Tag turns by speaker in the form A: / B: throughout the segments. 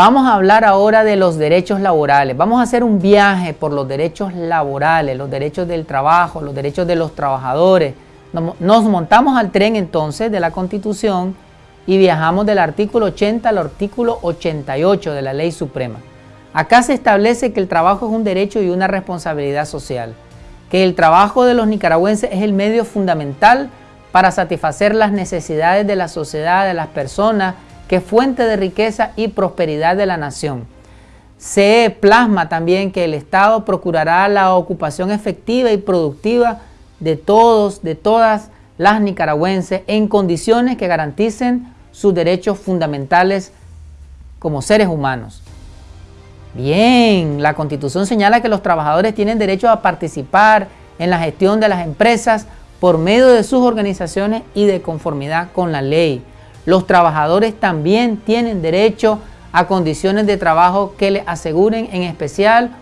A: Vamos a hablar ahora de los derechos laborales. Vamos a hacer un viaje por los derechos laborales, los derechos del trabajo, los derechos de los trabajadores. Nos montamos al tren entonces de la Constitución y viajamos del artículo 80 al artículo 88 de la Ley Suprema. Acá se establece que el trabajo es un derecho y una responsabilidad social, que el trabajo de los nicaragüenses es el medio fundamental para satisfacer las necesidades de la sociedad, de las personas, que es fuente de riqueza y prosperidad de la nación. Se plasma también que el Estado procurará la ocupación efectiva y productiva de todos, de todas las nicaragüenses en condiciones que garanticen sus derechos fundamentales como seres humanos. Bien, la Constitución señala que los trabajadores tienen derecho a participar en la gestión de las empresas por medio de sus organizaciones y de conformidad con la ley. Los trabajadores también tienen derecho a condiciones de trabajo que les aseguren en especial,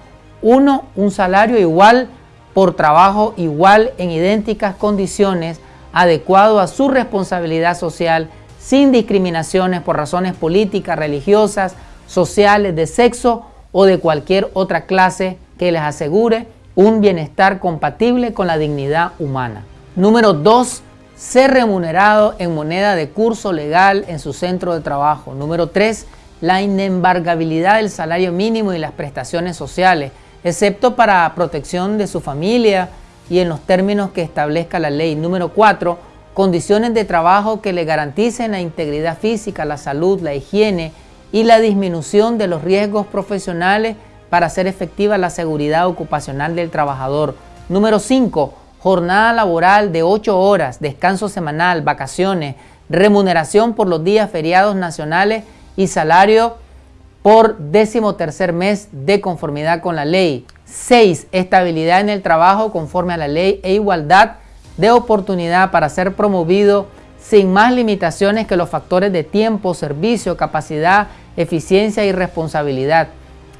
A: uno, un salario igual por trabajo igual en idénticas condiciones, adecuado a su responsabilidad social, sin discriminaciones por razones políticas, religiosas, sociales, de sexo o de cualquier otra clase que les asegure un bienestar compatible con la dignidad humana. Número 2 ser remunerado en moneda de curso legal en su centro de trabajo. Número 3, la inembargabilidad del salario mínimo y las prestaciones sociales, excepto para protección de su familia y en los términos que establezca la ley. Número 4, condiciones de trabajo que le garanticen la integridad física, la salud, la higiene y la disminución de los riesgos profesionales para hacer efectiva la seguridad ocupacional del trabajador. Número 5, jornada laboral de 8 horas, descanso semanal, vacaciones, remuneración por los días feriados nacionales y salario por décimo tercer mes de conformidad con la ley. 6. Estabilidad en el trabajo conforme a la ley e igualdad de oportunidad para ser promovido sin más limitaciones que los factores de tiempo, servicio, capacidad, eficiencia y responsabilidad.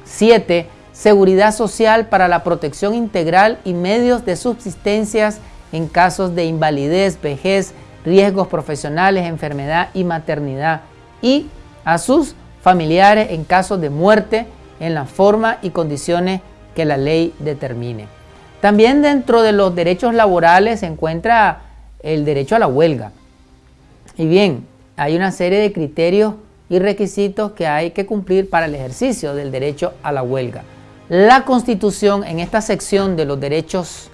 A: 7 seguridad social para la protección integral y medios de subsistencias en casos de invalidez, vejez, riesgos profesionales, enfermedad y maternidad y a sus familiares en casos de muerte en la forma y condiciones que la ley determine. También dentro de los derechos laborales se encuentra el derecho a la huelga. Y bien, hay una serie de criterios y requisitos que hay que cumplir para el ejercicio del derecho a la huelga. La Constitución en esta sección de los derechos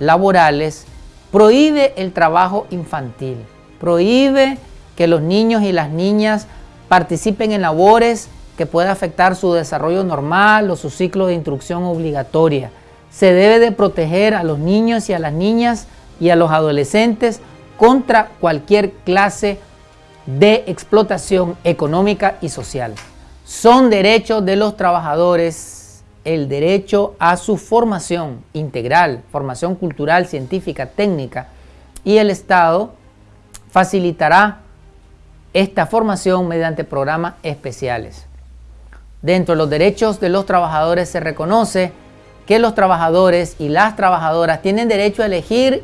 A: laborales prohíbe el trabajo infantil, prohíbe que los niños y las niñas participen en labores que puedan afectar su desarrollo normal o su ciclo de instrucción obligatoria. Se debe de proteger a los niños y a las niñas y a los adolescentes contra cualquier clase de explotación económica y social. Son derechos de los trabajadores el derecho a su formación integral, formación cultural, científica, técnica, y el Estado facilitará esta formación mediante programas especiales. Dentro de los derechos de los trabajadores se reconoce que los trabajadores y las trabajadoras tienen derecho a elegir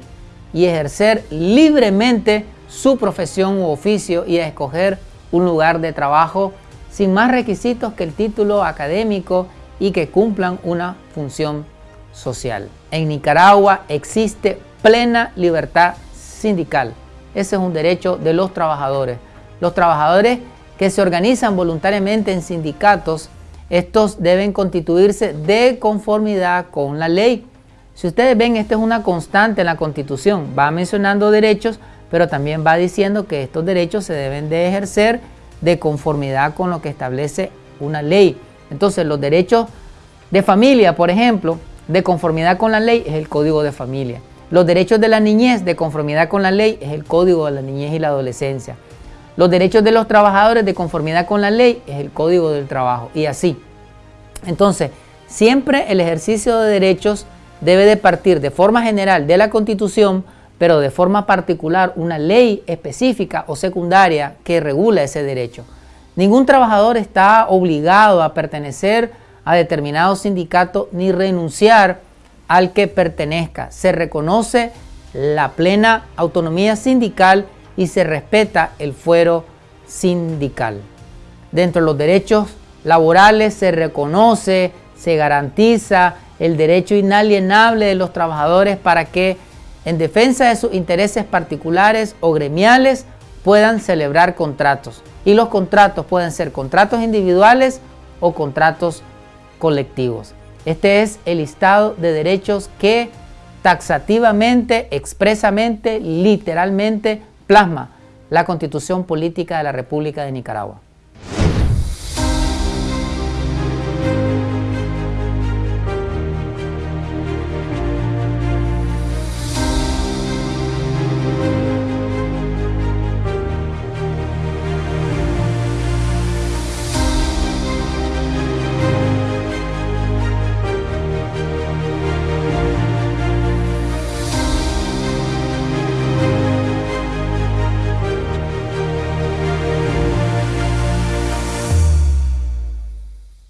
A: y ejercer libremente su profesión u oficio y a escoger un lugar de trabajo sin más requisitos que el título académico y que cumplan una función social. En Nicaragua existe plena libertad sindical. Ese es un derecho de los trabajadores. Los trabajadores que se organizan voluntariamente en sindicatos, estos deben constituirse de conformidad con la ley. Si ustedes ven, esta es una constante en la Constitución. Va mencionando derechos, pero también va diciendo que estos derechos se deben de ejercer de conformidad con lo que establece una ley. Entonces los derechos de familia, por ejemplo, de conformidad con la ley es el Código de Familia. Los derechos de la niñez de conformidad con la ley es el Código de la Niñez y la Adolescencia. Los derechos de los trabajadores de conformidad con la ley es el Código del Trabajo y así. Entonces, siempre el ejercicio de derechos debe de partir de forma general de la Constitución, pero de forma particular una ley específica o secundaria que regula ese derecho. Ningún trabajador está obligado a pertenecer a determinado sindicato ni renunciar al que pertenezca. Se reconoce la plena autonomía sindical y se respeta el fuero sindical. dentro de los derechos laborales se reconoce, se garantiza el derecho inalienable de los trabajadores para que en defensa de sus intereses particulares o gremiales puedan celebrar contratos. Y los contratos pueden ser contratos individuales o contratos colectivos. Este es el listado de derechos que taxativamente, expresamente, literalmente plasma la Constitución Política de la República de Nicaragua.